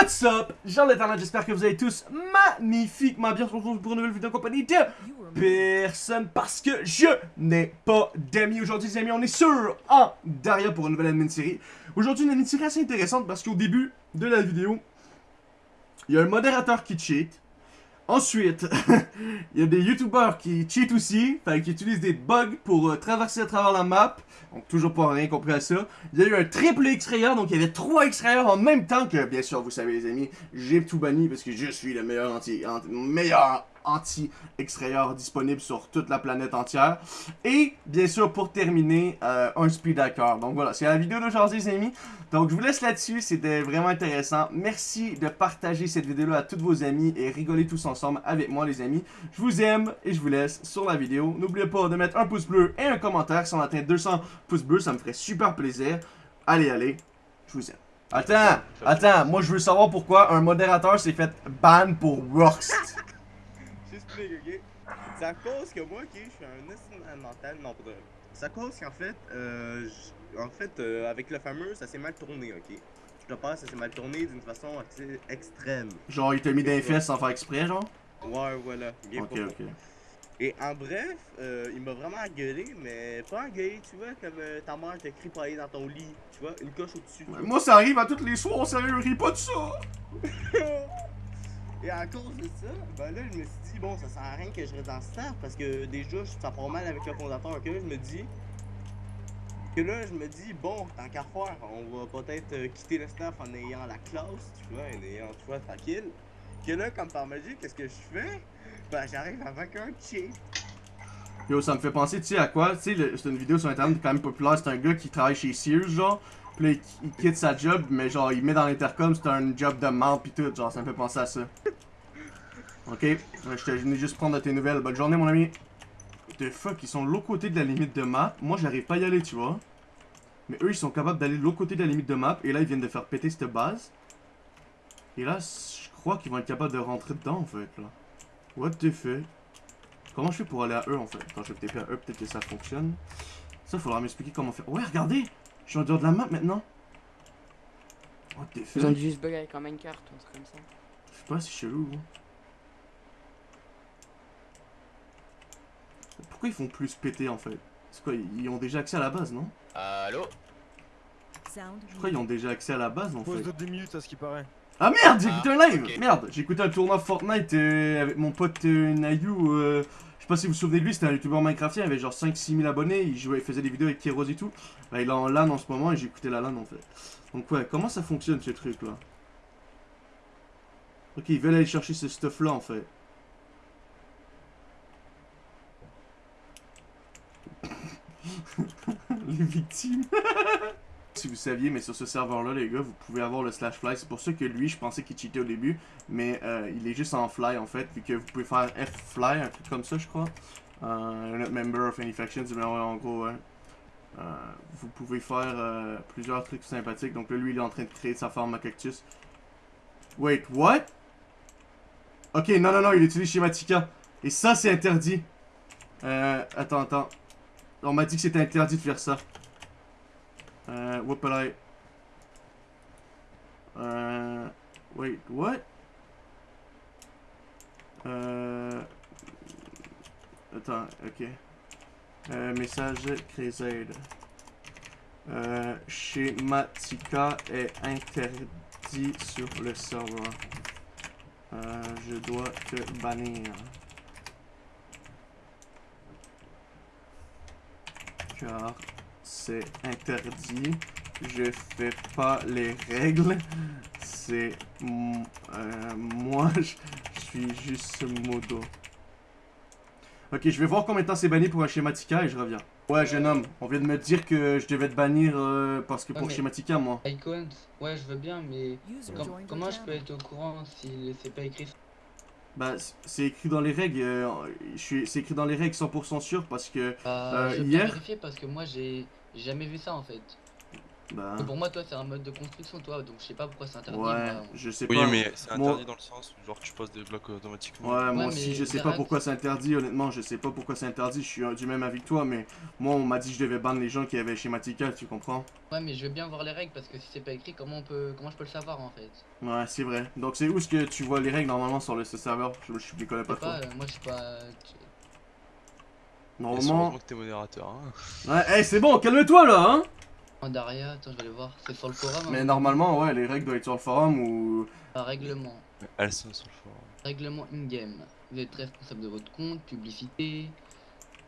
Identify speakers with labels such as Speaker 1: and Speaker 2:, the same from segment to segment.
Speaker 1: What's up, Jean l'internet, j'espère que vous allez tous magnifiquement bien. On pour une nouvelle vidéo en compagnie de personne parce que je n'ai pas d'amis. Aujourd'hui, les amis, on est sur en Daria pour une nouvelle admin série. Aujourd'hui, une admin série assez intéressante parce qu'au début de la vidéo, il y a un modérateur qui cheat. Ensuite, il y a des youtubeurs qui cheat aussi, enfin, qui utilisent des bugs pour euh, traverser à travers la map. Donc toujours pas rien compris à ça. Il y a eu un triple extrayeur, donc il y avait trois extrayeurs en même temps que, bien sûr, vous savez les amis, j'ai tout banni parce que je suis le meilleur anti, anti meilleur anti-extrayeur disponible sur toute la planète entière. Et, bien sûr, pour terminer, euh, un speed hacker. Donc voilà, c'est la vidéo d'aujourd'hui, les amis. Donc je vous laisse là-dessus, c'était vraiment intéressant. Merci de partager cette vidéo-là à tous vos amis et rigoler tous ensemble avec moi, les amis. Je vous aime et je vous laisse sur la vidéo. N'oubliez pas de mettre un pouce bleu et un commentaire si on atteint 200 pouces bleus, ça me ferait super plaisir. Allez, allez, je vous aime. Attends, attends, moi je veux savoir pourquoi un modérateur s'est fait ban pour Rocks.
Speaker 2: C'est à cause que moi, ok, je suis un estime mental, non, pas C'est à cause qu'en fait, euh, en fait, euh, avec le fameux, ça s'est mal tourné, ok? Je te passe, ça s'est mal tourné d'une façon assez extrême.
Speaker 1: Genre, il t'a mis des fesses sans faire exprès, genre?
Speaker 2: Ouais, voilà.
Speaker 1: Bien ok, ok.
Speaker 2: Et en bref, euh, il m'a vraiment engueulé, mais pas engueulé, tu vois, comme euh, ta mère t'a cripaillé dans ton lit, tu vois, une coche au-dessus.
Speaker 1: moi, ça arrive à tous les soirs, sérieux, ris pas de ça!
Speaker 2: Et à cause de ça, ben là, je me suis dit, bon, ça sert à rien que je reste dans ce staff parce que déjà, ça part mal avec le fondateur. Que là, je me dis, que là, je me dis, bon, tant qu'à faire, on va peut-être euh, quitter le staff en ayant la classe, tu vois, en ayant, vois, tranquille. Que là, comme par magie, qu'est-ce que je fais? Ben, j'arrive avec un cheat.
Speaker 1: Yo, ça me fait penser, tu sais, à quoi? Tu sais, c'est une vidéo sur internet quand même populaire, c'est un gars qui travaille chez Sears, genre. Il, quitte sa job, mais genre, il met dans l'intercom, c'est un job de mort pis tout. Genre, ça me fait penser à ça. Ok, je te venais juste prendre de tes nouvelles. Bonne journée, mon ami. The fuck, ils sont de l'autre côté de la limite de map. Moi, j'arrive pas à y aller, tu vois. Mais eux, ils sont capables d'aller de l'autre côté de la limite de map. Et là, ils viennent de faire péter cette base. Et là, je crois qu'ils vont être capables de rentrer dedans, en fait, là. What the fuck? Comment je fais pour aller à eux, en fait? Je vais TP à eux, peut-être que ça fonctionne. Ça, faudra m'expliquer comment faire. Ouais, regardez! Je suis en dehors de la map, maintenant. What the fuck?
Speaker 3: Ils ont juste bug avec un minecart ou un truc comme ça.
Speaker 1: Je sais pas, c'est chelou, hein. Pourquoi ils font plus péter en fait? C'est quoi Ils ont déjà accès à la base, non?
Speaker 4: Allô?
Speaker 1: Je crois qu'ils ont déjà accès à la base en
Speaker 5: Pause
Speaker 1: fait.
Speaker 5: de 10 minutes à ce qui paraît.
Speaker 1: Ah merde, j'ai
Speaker 4: Ah,
Speaker 1: écouté un live. Merde, j'ai écouté un tournoi Fortnite euh, avec mon pote euh, Nayu. euh, je sais pas si vous vous souvenez de lui, c'était un youtubeur Minecraftien, il avait genre 5-6 000 abonnés, il jouait, il faisait des vidéos avec Keros et tout. Bah, il est en LAN en ce moment et j'ai écouté la LAN en fait. Donc ouais, comment ça fonctionne ce truc là Ok, ils veulent aller chercher ce stuff là en fait. les victimes. si vous saviez, mais sur ce serveur-là, les gars, vous pouvez avoir le slash fly. C'est pour ça que lui, je pensais qu'il cheatait au début, mais euh, il est juste en fly en fait, vu que vous pouvez faire F fly, un truc comme ça, je crois. Euh, not member of any factions, mais en gros. Euh, vous pouvez faire euh, plusieurs trucs sympathiques. Donc là, lui, il est en train de créer sa forme à cactus. Wait, what? Ok, non, non, non, il utilise Schematica. Et ça, c'est interdit. Attends, attends. On m'a dit que c'était interdit de faire ça. Euh, whoopalai. Euh, wait, what? Euh, attends, ok. Euh, message Crézaide. Euh, Schematica est interdit sur le serveur. Je dois te bannir. car c'est interdit. Je fais pas les règles. C'est euh, moi, je suis juste modo. Ok, je vais voir combien de temps c'est banni pour un schématica et je reviens. Ouais, jeune homme, on vient de me dire que je devais te bannir euh, parce que
Speaker 3: Ah,
Speaker 1: pour schématica, moi.
Speaker 3: Icons, ouais, je veux bien, mais com- comment je peux être au courant si c'est pas écrit
Speaker 1: Bah, c'est écrit dans les règles. euh, je suis- c'est écrit dans les règles 100% sûr parce que
Speaker 3: Bah,
Speaker 1: Euh,
Speaker 3: je
Speaker 1: hier-
Speaker 3: vérifier parce que moi j'ai j'ai jamais vu ça en fait.
Speaker 1: Bah,
Speaker 3: Pour moi, toi, c'est un mode de construction, toi, donc je sais pas pourquoi c'est interdit.
Speaker 1: ouais, je sais
Speaker 4: Oui,
Speaker 1: pas.
Speaker 4: mais c'est
Speaker 1: moi-
Speaker 4: interdit dans le sens où genre tu poses des blocs automatiquement.
Speaker 1: Ouais, moi aussi, je sais pas pourquoi c'est interdit, honnêtement, je sais pas pourquoi c'est interdit, je suis du même avis que toi, mais moi, on m'a dit que je devais ban les gens qui avaient Schematica, tu comprends?
Speaker 3: Ouais, mais je veux bien voir les règles parce que si c'est pas écrit, comment on peut, comment je peux le savoir en fait?
Speaker 1: Ouais, c'est vrai. Donc, c'est où est-ce que tu vois les règles normalement sur le ce serveur? Je, je, je les connais
Speaker 3: Je
Speaker 1: pas
Speaker 3: sais
Speaker 1: trop.
Speaker 3: pas, euh, moi je suis pas.
Speaker 1: Normalement.
Speaker 4: que t'es modérateur. Hein.
Speaker 1: Ouais, hey, c'est bon, calme-toi là, hein!
Speaker 3: En Daria, attends, je vais aller voir. C'est sur le forum.
Speaker 1: Mais
Speaker 3: hein.
Speaker 1: normalement, ouais, les règles doivent être sur le forum ou.
Speaker 3: Un règlement.
Speaker 4: Elles sont sur le forum.
Speaker 3: Règlement in-game. Vous êtes responsable de votre compte, publicité.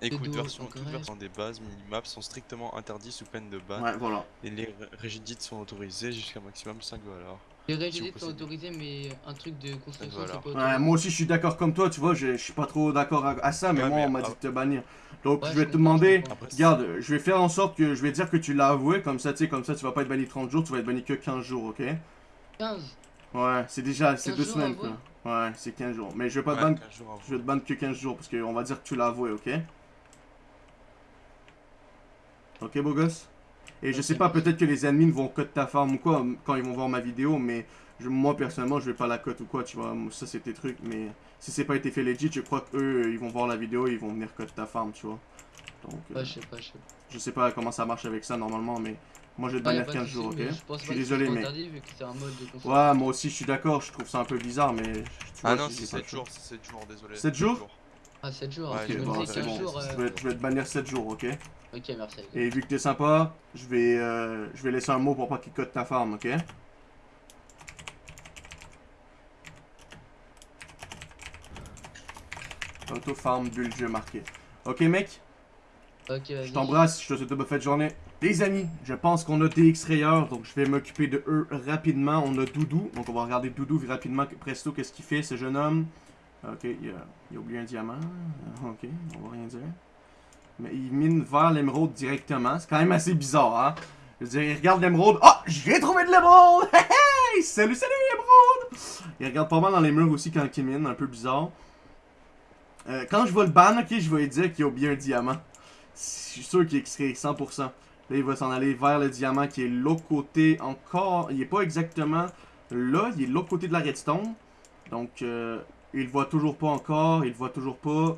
Speaker 4: Écoute, version,
Speaker 3: encore
Speaker 4: toute
Speaker 3: reste.
Speaker 4: version des bases, minimaps sont strictement interdits sous peine de ban.
Speaker 1: Ouais, voilà.
Speaker 4: Et les ré- rigidites sont autorisées jusqu'à maximum 5 valeurs.
Speaker 3: Les sont mais un truc de construction,
Speaker 4: voilà.
Speaker 3: c'est pas
Speaker 1: Ouais, moi aussi, je suis d'accord comme toi, tu vois, je, je suis pas trop d'accord à, à ça, mais
Speaker 4: Ouais,
Speaker 1: moi,
Speaker 4: mais
Speaker 1: on m'a dit de te bannir. Donc,
Speaker 3: Ouais,
Speaker 1: je vais
Speaker 3: je
Speaker 1: te demander. Regarde, je vais faire en sorte que je vais dire que tu l'as avoué, comme ça, tu sais, comme ça, tu vas pas être banni 30 jours, tu vas être banni que 15 jours, ok?
Speaker 3: 15
Speaker 1: Ouais, c'est déjà, c'est
Speaker 3: 15
Speaker 1: deux semaines, quoi. Ouais, c'est 15 jours. Mais je vais pas te ban,
Speaker 4: 15 jours avant.
Speaker 1: je vais te ban que 15 jours, parce qu'on va dire que tu l'as avoué, ok? Ok, beau gosse? Et je sais pas, peut-être que les admins vont cut ta farm ou quoi, quand ils vont voir ma vidéo, mais je- moi, personnellement, je vais pas la cut ou quoi, tu vois, ça, c'est tes trucs, mais si c'est pas été fait legit, je crois qu'eux, ils vont voir la vidéo et ils vont venir cut ta farm, tu vois. Donc, euh,
Speaker 3: Ouais, je sais pas, je sais pas.
Speaker 1: je sais pas comment ça marche avec ça, normalement, mais moi, je vais te
Speaker 3: Ah, de
Speaker 1: 15
Speaker 3: souci,
Speaker 1: jours, ok?
Speaker 3: Je pense
Speaker 1: Je suis
Speaker 3: que
Speaker 1: désolé,
Speaker 3: c'est
Speaker 1: mais...
Speaker 3: interdit vu que c'est un mode de construction.
Speaker 1: Ouais, moi aussi, je suis d'accord, je trouve ça un peu bizarre, mais... tu
Speaker 4: Ah
Speaker 1: vois,
Speaker 4: non, c'est
Speaker 1: pas le
Speaker 4: 7
Speaker 1: choix.
Speaker 4: jours, c'est 7 jours, désolé.
Speaker 1: Sept jours
Speaker 3: Ah, 7 jours.
Speaker 4: Ouais,
Speaker 3: parce que
Speaker 4: je
Speaker 3: je
Speaker 1: Ok,
Speaker 3: me
Speaker 1: bon,
Speaker 3: disais
Speaker 1: c'est
Speaker 3: 15
Speaker 1: bon.
Speaker 3: jours.
Speaker 1: Je vais, je vais te bannir 7 jours, ok?
Speaker 3: Ok, merci.
Speaker 1: Et vu que t'es sympa, je vais, euh, je vais laisser un mot pour pas qu'il cote ta farm, ok? Auto farm bulle jeu marqué. Ok mec,
Speaker 3: Ok, vas-y.
Speaker 1: je t'embrasse, je te souhaite une bonne fête de journée. Les amis, je pense qu'on a des X-Rayeurs, donc je vais m'occuper de eux rapidement. On a Doudou, donc on va regarder Doudou rapidement, presto, qu'est-ce qu'il fait ce jeune homme. Ok, il a, il a oublié un diamant. Euh, Ok, on va rien dire. Mais il mine vers l'émeraude directement. C'est quand même assez bizarre, hein? Je veux dire, il regarde l'émeraude. Oh, j'ai trouvé de l'émeraude! Hey, hey! Salut, salut, l'émeraude! Il regarde pas mal dans les murs aussi quand il mine, un peu bizarre. Euh, quand je vois le ban, ok, je vais lui dire qu'il a oublié un diamant. Je suis sûr qu'il serait 100%. Là, il va s'en aller vers le diamant qui est l'autre côté encore. Il est pas exactement là, il est l'autre côté de la redstone. Donc, euh, il voit toujours pas encore, il voit toujours pas.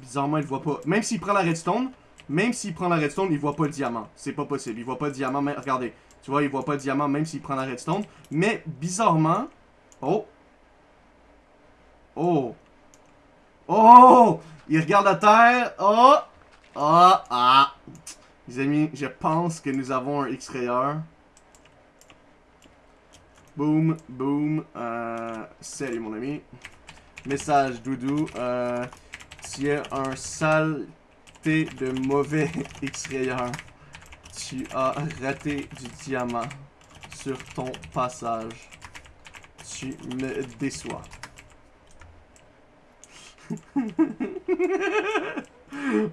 Speaker 1: Bizarrement, il voit pas. Même s'il prend la redstone, même s'il prend la redstone, il voit pas le diamant. C'est pas possible. Il voit pas le diamant. Mais regardez, tu vois, il voit pas le diamant même s'il prend la redstone. Mais bizarrement, oh, oh, oh, il regarde la terre. Oh, ah, ah. Les amis, je pense que nous avons un X-rayeur. Boom, boom. Euh, salut mon ami. Message Doudou. Euh, tu es un saleté de mauvais X-rayeur. Tu as raté du diamant sur ton passage. Tu me déçois.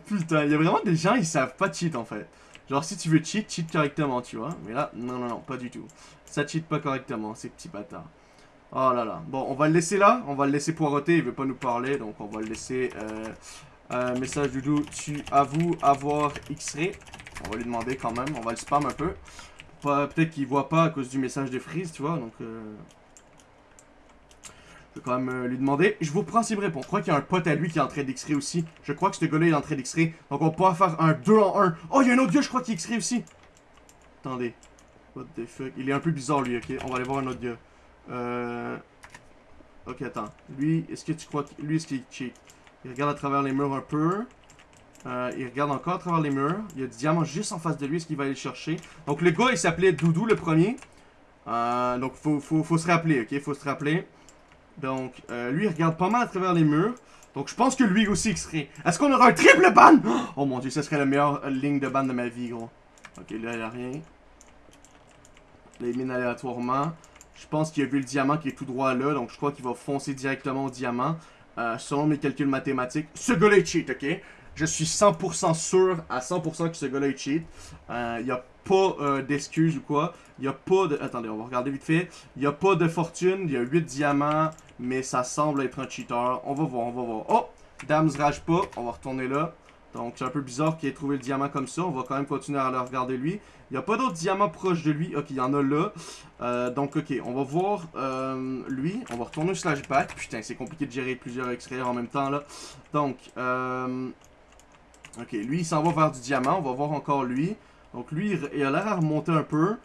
Speaker 1: Putain, il y a vraiment des gens, ils savent pas cheat en fait. Genre, si tu veux cheat, cheat correctement, tu vois. Mais là, non, non, non, pas du tout. Ça cheat pas correctement, ces petits bâtards. Oh là là. Bon, on va le laisser là. On va le laisser poireauter. Il veut pas nous parler. Donc, on va le laisser. Euh, euh, message Doudou. Tu avoues avoir X-ray. On va lui demander quand même. On va le spam un peu. Peut-être qu'il voit pas à cause du message de Freeze, tu vois. Donc, euh, je vais quand même euh, lui demander. Je vous prends s'il me répond. Je crois qu'il y a un pote à lui qui est en train d'X-ray aussi. Je crois que ce gars-là est en train d'X-ray. Donc, on pourra faire un 2 en 1. Oh, il y a un autre gars, je crois, qui X-ray aussi. Attendez. What the fuck? Il est un peu bizarre, lui, ok? On va aller voir un autre gars. Euh... Ok, attends. Lui, est-ce que tu crois que... Lui, est-ce qu'il? Il regarde à travers les murs un peu. Euh, il regarde encore à travers les murs. Il y a du diamant juste en face de lui. Est-ce qu'il va aller le chercher? Donc, le gars, il s'appelait Doudou, le premier. Euh, donc, faut, faut, se rappeler, ok? Faut se rappeler. Donc, euh, lui, il regarde pas mal à travers les murs. Donc, je pense que lui aussi, il serait... Est-ce qu'on aura un triple ban? Oh mon dieu, ça serait la meilleure euh, ligne de ban de ma vie, gros. Ok, là, il n'y a rien. Là, il mine aléatoirement. Je pense qu'il a vu le diamant qui est tout droit là, donc je crois qu'il va foncer directement au diamant. Euh, selon mes calculs mathématiques, ce gars-là est cheat, ok? Je suis 100% sûr à 100% que ce gars-là est cheat. Euh, Il n'y a pas euh, d'excuses ou quoi. Il n'y a pas de... Attendez, on va regarder vite fait. Il n'y a pas de fortune, il y a 8 diamants, mais ça semble être un cheater. On va voir, on va voir. Oh! Dams rage pas, on va retourner là. Donc c'est un peu bizarre qu'il ait trouvé le diamant comme ça. On va quand même continuer à le regarder lui. Il n'y a pas d'autres diamants proches de lui. Ok, il y en a là. Euh, donc ok, on va voir euh, lui. On va retourner au slash back. Putain, c'est compliqué de gérer plusieurs extraits en même temps là. Donc, euh, ok, lui il s'en va vers du diamant. On va voir encore lui. Donc lui, il- a l'air à remonter un peu.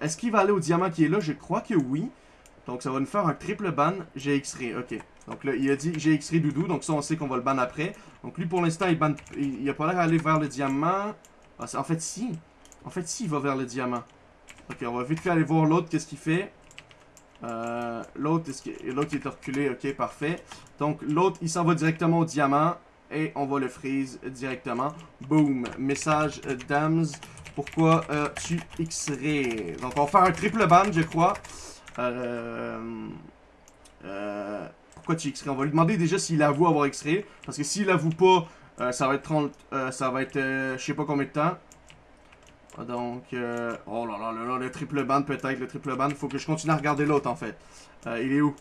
Speaker 1: Est-ce qu'il va aller au diamant qui est là? Je crois que oui. Donc ça va nous faire un triple ban. J'ai X-ray, ok. Donc là, il a dit j'ai X-ray Doudou. Donc ça, on sait qu'on va le ban après. Donc lui, pour l'instant, il, ban... il, a pas l'air d'aller vers le diamant. Ah, en fait, si. En fait, si, il va vers le diamant. Ok, on va vite fait aller voir l'autre, qu'est-ce qu'il fait? Euh, l'autre, est-ce qu'il- l'autre est reculé, ok, parfait. Donc l'autre, il s'en va directement au diamant. Et on va le freeze directement. Boom. Message euh, Dams. Pourquoi euh, tu X-ray? Donc on va faire un triple ban, je crois. Euh, euh, pourquoi tu X-ray On va lui demander déjà s'il avoue avoir X-ray. Parce que s'il avoue pas, euh, ça va être 30, euh, ça va être euh, je sais pas combien de temps. Ah, Donc, oh là là là là, le triple ban peut-être, le triple ban. Faut que je continue à regarder l'autre en fait. Il est où?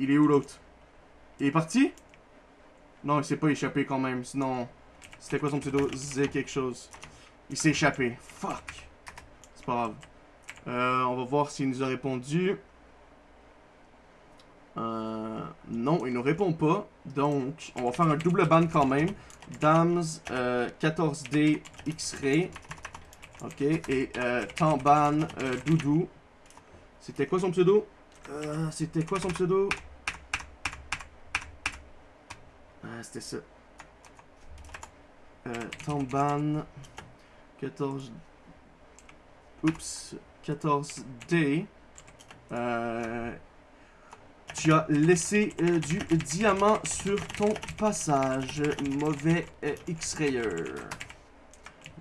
Speaker 1: Il est où l'autre? Il est parti? Non, il s'est pas échappé quand même. Sinon, c'était quoi son pseudo? Z quelque chose. Il s'est échappé. Fuck. C'est pas grave. On va voir s'il nous a répondu. Euh, non, il nous répond pas. Donc, on va faire un double ban quand même. Dams euh, 14D X-Ray. Ok, et euh, Tamban euh, Doudou. C'était quoi son pseudo? Euh, C'était quoi son pseudo? Ah, c'était ça. Euh, Tamban 14. Oups, 14D. Tu as laissé euh, du diamant sur ton passage. Mauvais euh, X-Rayer.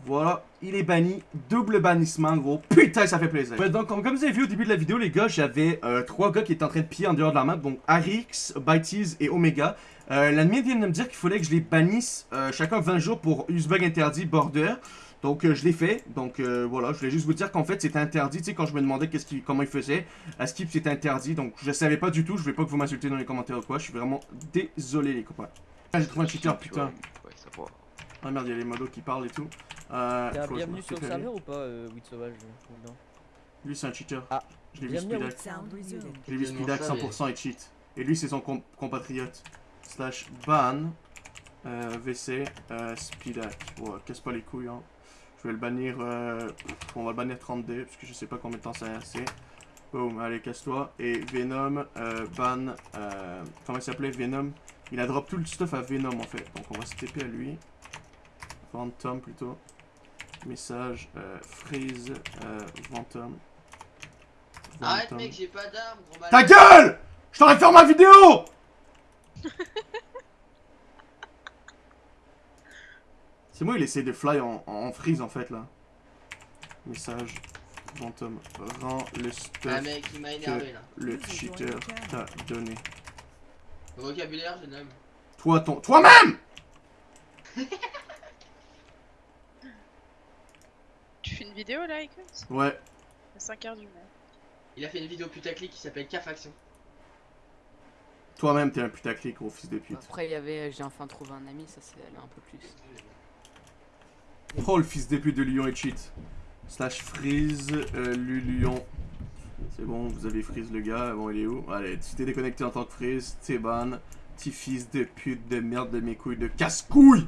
Speaker 1: Voilà, il est banni. Double bannissement, gros. Putain, ça fait plaisir. Donc, comme vous avez vu au début de la vidéo, les gars, j'avais euh, trois gars qui étaient en train de piller en dehors de la map. Donc, Arix, Bytees et Omega. Euh, L'admin vient de me dire qu'il fallait que je les bannisse chacun 20 jours pour Usebug interdit, Border. Donc euh, je l'ai fait, donc euh, voilà, je voulais juste vous dire qu'en fait c'était interdit, tu sais, quand je me demandais qu'est-ce comment il faisait, à Skip c'était interdit, donc je savais pas du tout, je voulais pas que vous m'insultez dans les commentaires ou quoi, je suis vraiment désolé les copains. Ah, j'ai trouvé un cheater, putain.
Speaker 4: Ouais, ça va.
Speaker 1: Ah merde, il y a les modos qui parlent et tout. Euh,
Speaker 5: T'es bienvenu sur le serveur ou pas, euh, Weed Sauvage euh, ou non
Speaker 1: Lui c'est un cheater.
Speaker 5: Ah,
Speaker 1: je l'ai vu speedac. L'ai vu speedac
Speaker 3: ça,
Speaker 1: 100% et cheat. Et lui c'est son com- compatriote. Slash ban. Euh, VC. Euh, speedac. Ouais, casse pas les couilles hein. Je vais le bannir. Euh, on va le bannir 30D parce que je sais pas combien de temps ça a assez. Boom, allez, casse-toi. Et Venom, euh, ban. Euh, comment il s'appelait Venom? Il a drop tout le stuff à Venom en fait. Donc on va se TP à lui. Phantom plutôt. Message. Euh, freeze. Euh, Phantom.
Speaker 3: Arrête mec, j'ai pas d'armes, gros
Speaker 1: Ta gueule Je t'aurais fait ma vidéo C'est moi, il essaie de fly en, en freeze en fait là. Message. Phantom. Rends le
Speaker 3: Ah
Speaker 1: stuff
Speaker 3: mec, il m'a énervé là.
Speaker 1: le cheater t'a donné.
Speaker 3: Le vocabulaire, jeune homme.
Speaker 1: Toi, ton. Toi-même
Speaker 6: Tu fais une vidéo là, écoute?
Speaker 1: Ouais.
Speaker 6: À 5h du mat.
Speaker 3: Il a fait une vidéo putaclic qui s'appelle K-Faction.
Speaker 1: Toi-même, t'es un putaclic, gros fils de pute.
Speaker 7: Après, il y avait j'ai enfin trouvé un ami, ça c'est allé un peu plus.
Speaker 1: Oh, le fils de pute de Lyon et cheat. Slash freeze, euh, Luluon. C'est bon, vous avez freeze le gars. Bon, il est où? Allez, tu t'es déconnecté en tant que freeze, t'es ban. Petit fils de pute de merde de mes couilles de casse-couilles